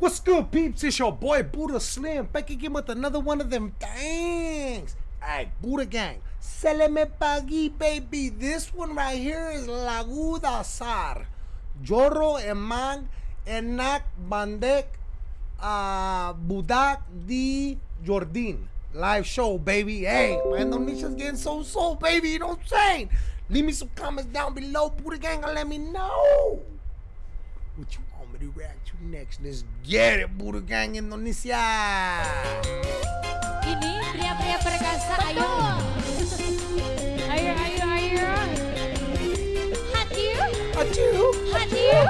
What's good, peeps? It's your boy Buddha Slim back again with another one of them things. Alright, Buddha Gang. Seleme pagi, baby. This one right here is Laguda Sar. Jorro Emang Enak Bandek uh, Budak di Jordin. Live show, baby. Hey, my Indonesia's getting so so, baby. You know what I'm saying? Leave me some comments down below, Buddha Gang, and let me know me to next. Let's get it, Buddha Gang Indonesia. Ini pria-pria perkasa, ayo. Ayo, ayo, ayo. Hadir, Achoo. hadir.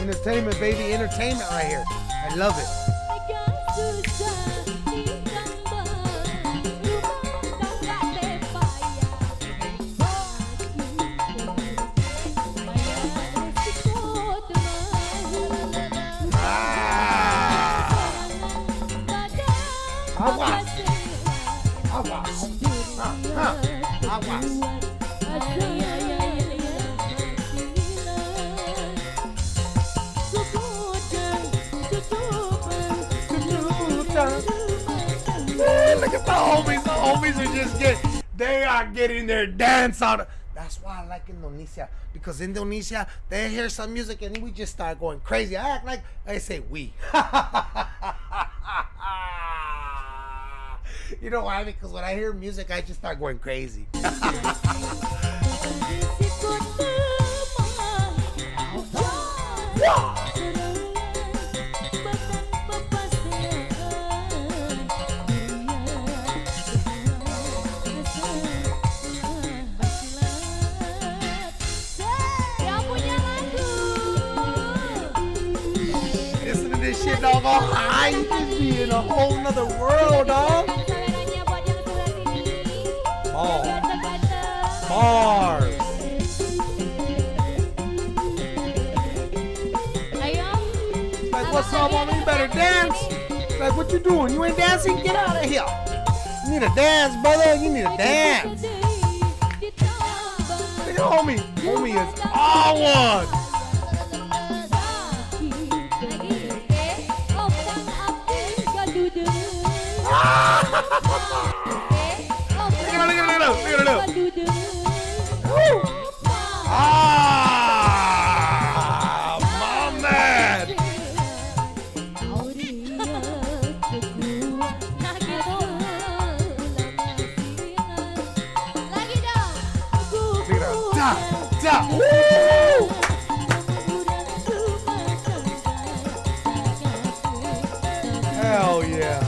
Entertainment, baby. Entertainment right here. I love it. Man, look at the homies. The homies are just getting, they are getting their dance on. That's why I like Indonesia because Indonesia, they hear some music and we just start going crazy. I act like I say we. you know why? Because when I hear music, I just start going crazy. This be in a whole nother world, What's? You better dance. Like, what you doing? You ain't dancing? Get out of here. You need a dance, brother. You need a dance. At homie. Homie is all one. Hell yeah.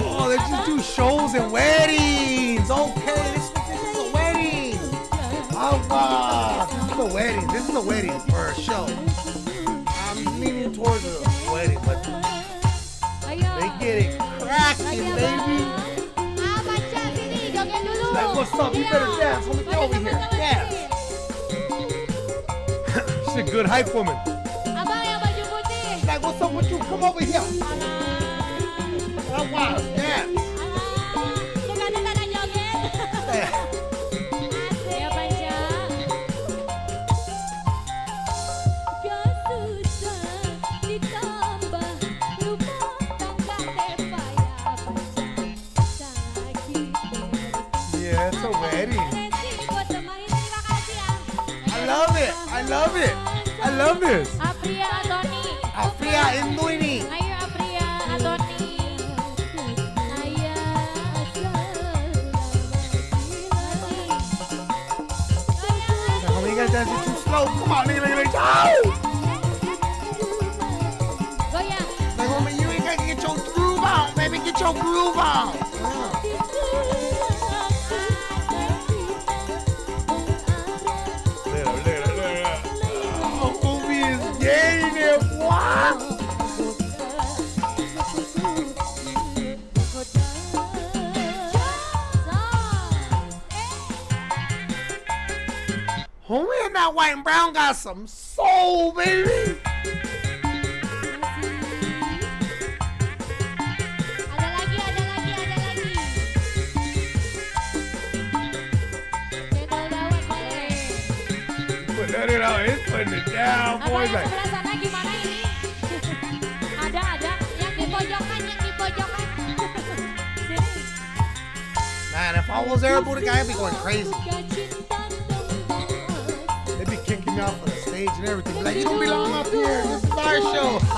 Oh, they just do shows and weddings. Okay, this, this is a wedding. Oh, wow. This is a wedding. This is a wedding for a show. I'm leaning towards a wedding, but they get it cracking, baby. Like, what's up? You better dance. Let me get over here. Dance. She's a good hype woman. Up with you? Come over here. Alah, Oh, wow. Dance. Yeah. I love it. I love it. I love this. Afria Indo ini. Ayo Apria Antoni. Now, homie, you guys dancing too slow. Come on, nigga, nigga, nigga. Oh! Goyang. Like, homie, you ain't gotta get your groove on, baby. Get your groove on. Homie that white and brown got some soul, baby. Ada lagi, ada lagi, ada lagi. Cendol dawet boleh. let it out. It's putting it down, Ada boy. Like, sebelah sana gimana ini? ada, ada. Yang di pojokan, yang di pojokan. Sini. man, if I was there, Buddha guy, I'd be going crazy. Me off of the stage and everything. Like, you don't belong up here. This is our show.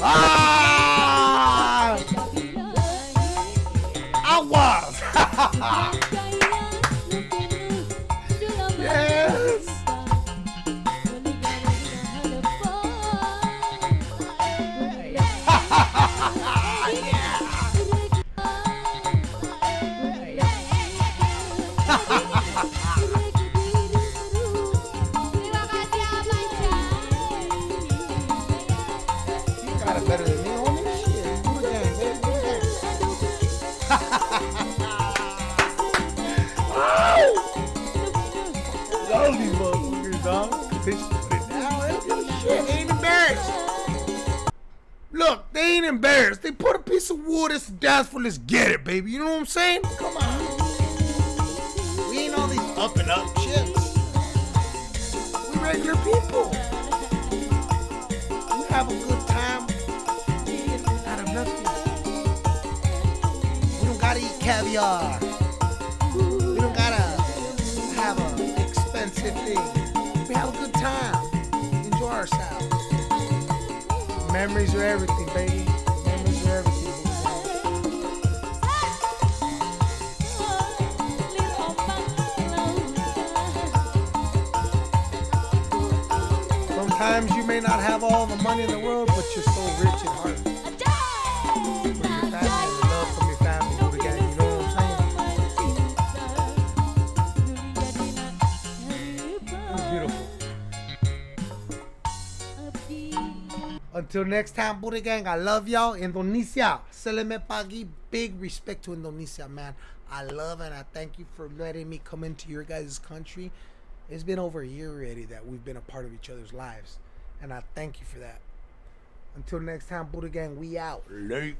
ah! Better than me, homie. Shit. Buddha gang, baby. Gang. Love these motherfuckers, dog. They just put it down. They don't give a shit. They ain't embarrassed. Look, they ain't embarrassed. They put a piece of wood. It's dance. Let's get it, baby. You know what I'm saying? Come on. We ain't all these up and up shits. We regular people. Caviar. We don't gotta have an expensive thing. We have a good time. Enjoy ourselves. Memories are everything, baby. Memories are everything. Sometimes you may not have all the money in the world, but you're so rich in heart. Until next time, Buddha Gang, I love y'all. Indonesia, Seleme Pagi. Big respect to Indonesia, man. I love and I thank you for letting me come into your guys' country. It's been over a year already that we've been a part of each other's lives. And I thank you for that. Until next time, Buddha Gang, we out. Late.